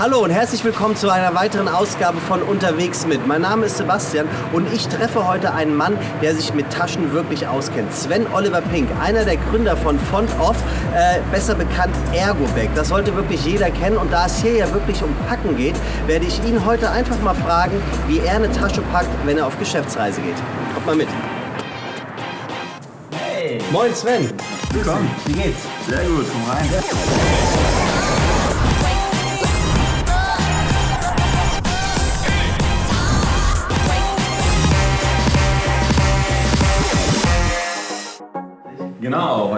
Hallo und herzlich willkommen zu einer weiteren Ausgabe von Unterwegs mit. Mein Name ist Sebastian und ich treffe heute einen Mann, der sich mit Taschen wirklich auskennt. Sven Oliver Pink, einer der Gründer von Font Off, äh, besser bekannt Ergobag. Das sollte wirklich jeder kennen und da es hier ja wirklich um Packen geht, werde ich ihn heute einfach mal fragen, wie er eine Tasche packt, wenn er auf Geschäftsreise geht. Kommt mal mit. Hey, Moin Sven. willkommen. Wie geht's? Sehr gut, komm rein.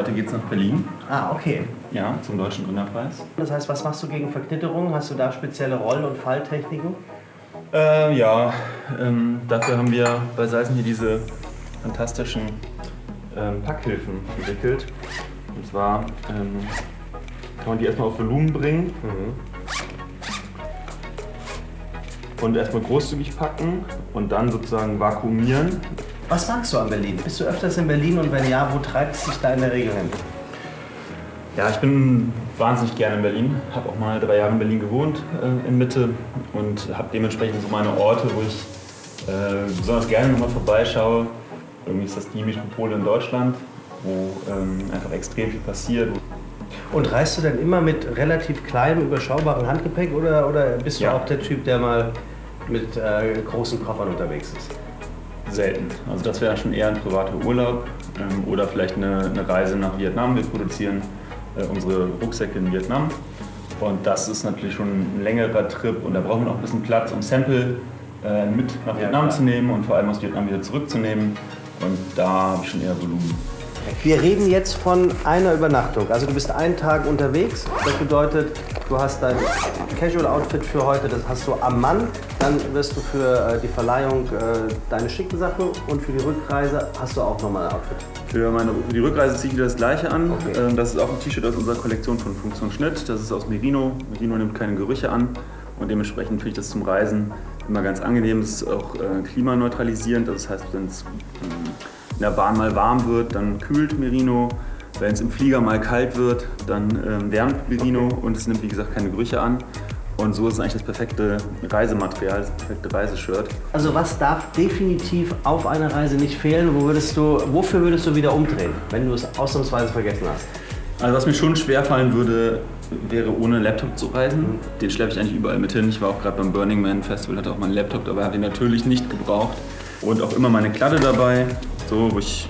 Heute geht's nach Berlin. Ah, okay. Ja, zum Deutschen Gründerpreis. Das heißt, was machst du gegen Verknitterung? Hast du da spezielle Roll- und Falltechniken? Äh, ja, ähm, dafür haben wir bei Seisen hier diese fantastischen ähm, Packhilfen entwickelt. Und zwar ähm, kann man die erstmal auf Volumen bringen und erstmal großzügig packen und dann sozusagen vakuumieren. Was magst du an Berlin? Bist du öfters in Berlin und wenn ja, wo treibt es dich da in der Regel hin? Ja, ich bin wahnsinnig gerne in Berlin, habe auch mal drei Jahre in Berlin gewohnt, äh, in Mitte und habe dementsprechend so meine Orte, wo ich äh, besonders gerne nochmal vorbeischaue. Irgendwie ist das die Metropole in Deutschland, wo ähm, einfach extrem viel passiert. Und reist du denn immer mit relativ kleinem, überschaubarem Handgepäck oder, oder bist du Ja. auch der Typ, der mal mit äh, großen Koffern unterwegs ist? Selten. Also das wäre schon eher ein privater Urlaub ähm, oder vielleicht eine, eine Reise nach Vietnam. Wir produzieren äh, unsere Rucksäcke in Vietnam und das ist natürlich schon ein längerer Trip und da braucht man auch ein bisschen Platz, um Sample äh, mit nach Ja, Vietnam klar. zu nehmen und vor allem aus Vietnam wieder zurückzunehmen und da habe ich schon eher Volumen. Wir reden jetzt von einer Übernachtung. Also du bist einen Tag unterwegs. Das bedeutet, du hast dein Casual-Outfit für heute, das hast du am Mann. Dann wirst du für äh, die Verleihung äh, deine schicken Sachen und für die Rückreise hast du auch nochmal ein Outfit. Für, meine, für die Rückreise ziehe ich wieder das gleiche an. Okay. Ähm, Das ist auch ein T-Shirt aus unserer Kollektion von Funktion Schnitt. Das ist aus Merino. Merino nimmt keine Gerüche an und dementsprechend finde ich das zum Reisen immer ganz angenehm. Es ist auch äh, klimaneutralisierend. Das heißt, wenn es ähm, in der Bahn mal warm wird, dann kühlt Merino. Wenn es im Flieger mal kalt wird, dann ähm, wärmt Merino und es nimmt wie gesagt keine Gerüche an. Und so ist es eigentlich das perfekte Reisematerial, das perfekte Reiseshirt. Also was darf definitiv auf einer Reise nicht fehlen? Wo würdest du, wofür würdest du wieder umdrehen, wenn du es ausnahmsweise vergessen hast? Also was mir schon schwer fallen würde, wäre ohne Laptop zu reisen. Den schleppe ich eigentlich überall mit hin. Ich war auch gerade beim Burning Man Festival, hatte auch meinen Laptop dabei, habe ihn natürlich nicht gebraucht. Und auch immer meine Kladde dabei, so, wo ich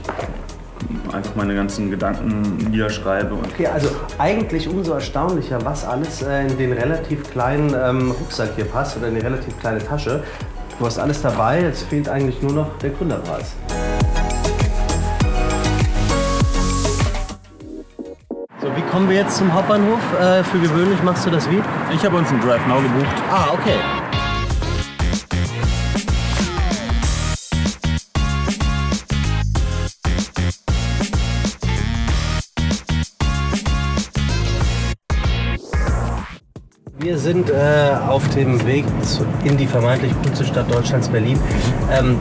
einfach meine ganzen Gedanken niederschreibe. Und Okay, also eigentlich umso erstaunlicher, was alles äh, in den relativ kleinen ähm, Rucksack hier passt oder in die relativ kleine Tasche. Du hast alles dabei, jetzt fehlt eigentlich nur noch der Gründerpreis. So, wie kommen wir jetzt zum Hauptbahnhof? Äh, für gewöhnlich machst du das wie? ich habe uns einen Drive Now gebucht. Ah, okay. Wir sind äh, auf dem Weg zu, in die vermeintlich coolste Stadt Deutschlands, Berlin. Ähm,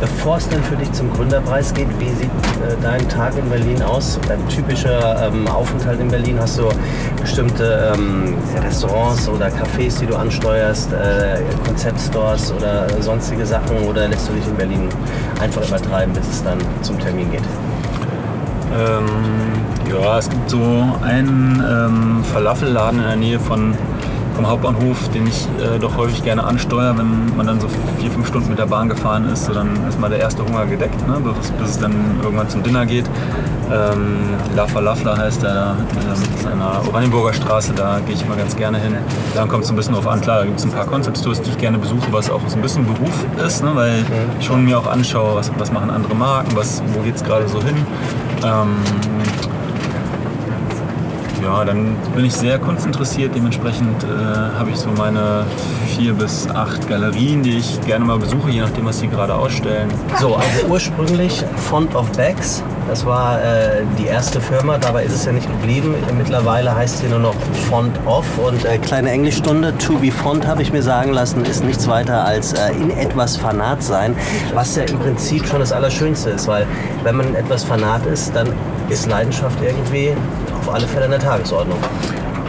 bevor es dann für dich zum Gründerpreis geht, wie sieht äh, dein Tag in Berlin aus? Dein typischer ähm, Aufenthalt in Berlin? Hast du bestimmte ähm, Restaurants oder Cafés, die du ansteuerst, äh, Konzeptstores oder sonstige Sachen? Oder lässt du dich in Berlin einfach übertreiben, bis es dann zum Termin geht? Ähm, ja, es gibt so einen ähm, Falafelladen in der Nähe von, vom Hauptbahnhof, den ich äh, doch häufig gerne ansteuere, wenn man dann so vier, fünf Stunden mit der Bahn gefahren ist. So, dann ist mal der erste Hunger gedeckt, ne, bis, bis es dann irgendwann zum Dinner geht. Ähm, La Falafla heißt der, äh, ist der Oranienburger Straße, da gehe ich immer ganz gerne hin. Dann kommt es ein bisschen drauf an, klar, da gibt es ein paar Concept-Tours, die ich gerne besuche, was auch so ein bisschen Beruf ist, ne, weil ich schon mir auch anschaue, was, was machen andere Marken, was, wo geht es gerade so hin. Ähm, ja, dann bin ich sehr kunstinteressiert. Dementsprechend äh, habe ich so meine vier bis acht Galerien, die ich gerne mal besuche, je nachdem, was sie gerade ausstellen. So, also ursprünglich Font of Bags. Das war äh, die erste Firma, dabei ist es ja nicht geblieben. Mittlerweile heißt sie nur noch Font Off. Und äh, kleine Englischstunde, To Be Font, habe ich mir sagen lassen, ist nichts weiter als äh, in etwas Fanat sein. Was ja im Prinzip schon das Allerschönste ist, weil wenn man in etwas Fanat ist, dann ist Leidenschaft irgendwie auf alle Fälle an der Tagesordnung.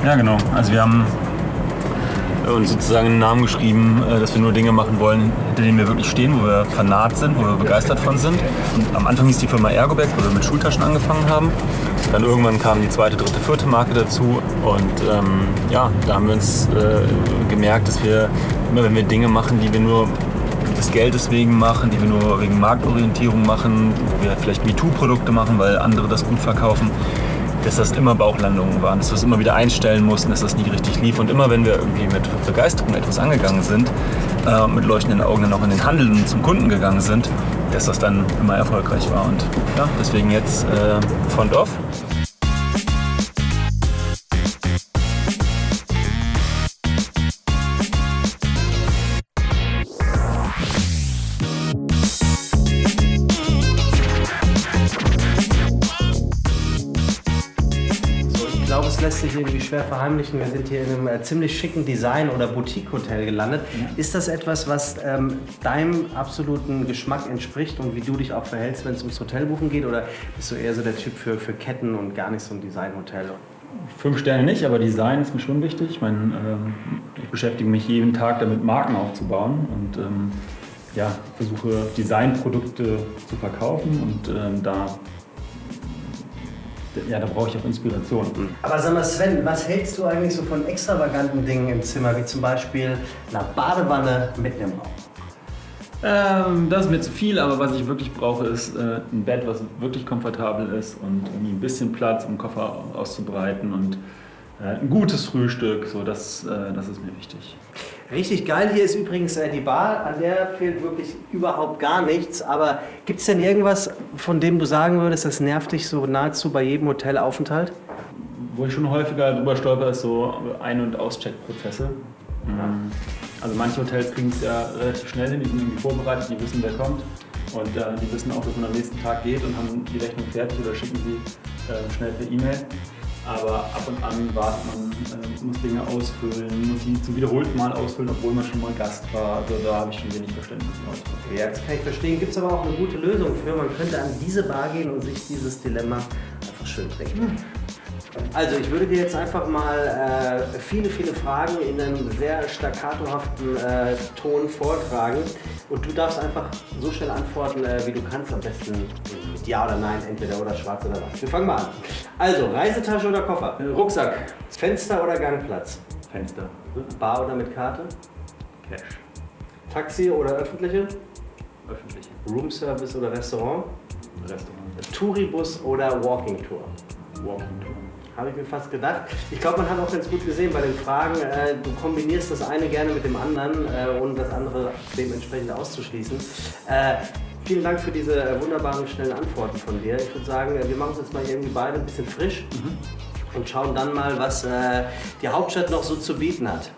Ja, genau. Also wir haben uns sozusagen einen Namen geschrieben, äh, dass wir nur Dinge machen wollen, hinter denen wir wirklich stehen, wo wir fanat sind, wo wir begeistert von sind. Und am Anfang hieß die Firma Ergobag, wo wir mit Schultaschen angefangen haben. Dann irgendwann kam die zweite, dritte, vierte Marke dazu. Und ähm, ja, da haben wir uns äh, gemerkt, dass wir immer, wenn wir Dinge machen, die wir nur des Geldes wegen machen, die wir nur wegen Marktorientierung machen, wo wir vielleicht MeToo-Produkte machen, weil andere das gut verkaufen, dass das immer Bauchlandungen waren, dass wir es immer wieder einstellen mussten, dass das nie richtig lief. Und immer wenn wir irgendwie mit Begeisterung etwas angegangen sind, äh, mit leuchtenden Augen dann auch in den Handel und zum Kunden gegangen sind, dass das dann immer erfolgreich war. Und ja, deswegen jetzt äh, Front Off. Lässt sich irgendwie schwer verheimlichen. Wir sind hier in einem äh, ziemlich schicken Design- oder Boutique-Hotel gelandet. Ja. Ist das etwas, was ähm, deinem absoluten Geschmack entspricht und wie du dich auch verhältst, wenn es ums Hotelbuchen geht? Oder bist du eher so der Typ für, für Ketten und gar nicht so ein Design-Hotel? Fünf Sterne nicht, aber Design ist mir schon wichtig. Ich meine, ähm, ich beschäftige mich jeden Tag damit, Marken aufzubauen und ähm, ja, versuche Designprodukte zu verkaufen und ähm, da ja, da brauche ich auch Inspiration. Aber sag mal, Sven, was hältst du eigentlich so von extravaganten Dingen im Zimmer, wie zum Beispiel einer Badewanne mit einem Raum? Ähm, das ist mir zu viel, aber was ich wirklich brauche, ist äh, ein Bett, was wirklich komfortabel ist und irgendwie ein bisschen Platz, um den Koffer auszubreiten und äh, ein gutes Frühstück, so das, äh, das ist mir wichtig. Richtig geil hier ist übrigens äh, die Bar, an der fehlt wirklich überhaupt gar nichts. Aber gibt es denn irgendwas, von dem du sagen würdest, das nervt dich so nahezu bei jedem Hotelaufenthalt? Wo ich schon häufiger drüber stolper, ist so Ein- und Auscheckprozesse. Mhm. Also manche Hotels kriegen es ja relativ schnell hin, die sind irgendwie vorbereitet, die wissen, wer kommt. Und äh, die wissen auch, dass man am nächsten Tag geht und haben die Rechnung fertig oder schicken sie äh, schnell per E-Mail aber ab und an wartet man, äh, muss Dinge ausfüllen, muss sie zum wiederholten Mal ausfüllen, obwohl man schon mal Gast war. Also da habe ich schon wenig Verständnis für. Ja, das kann ich verstehen. Gibt es aber auch eine gute Lösung für. Man könnte an diese Bar gehen und sich dieses Dilemma einfach schön trinken. Also ich würde dir jetzt einfach mal äh, viele, viele Fragen in einem sehr staccatohaften äh, Ton vortragen und du darfst einfach so schnell antworten, äh, wie du kannst, am besten mit Ja oder Nein, entweder oder schwarz oder weiß. Wir fangen mal an. Also, Reisetasche oder Koffer? Äh, Rucksack. Fenster oder Gangplatz? Fenster. Bar oder mit Karte? Cash. Taxi oder öffentliche? Öffentliche. Roomservice oder Restaurant? Restaurant. Touribus oder Walking Tour? Walking Tour. Habe ich mir fast gedacht. Ich glaube, man hat auch ganz gut gesehen bei den Fragen, äh, du kombinierst das eine gerne mit dem anderen, äh, ohne das andere dementsprechend auszuschließen. Äh, vielen Dank für diese äh, wunderbaren, schnellen Antworten von dir. Ich würde sagen, wir machen uns jetzt mal irgendwie beide ein bisschen frisch mhm. und schauen dann mal, was äh, die Hauptstadt noch so zu bieten hat.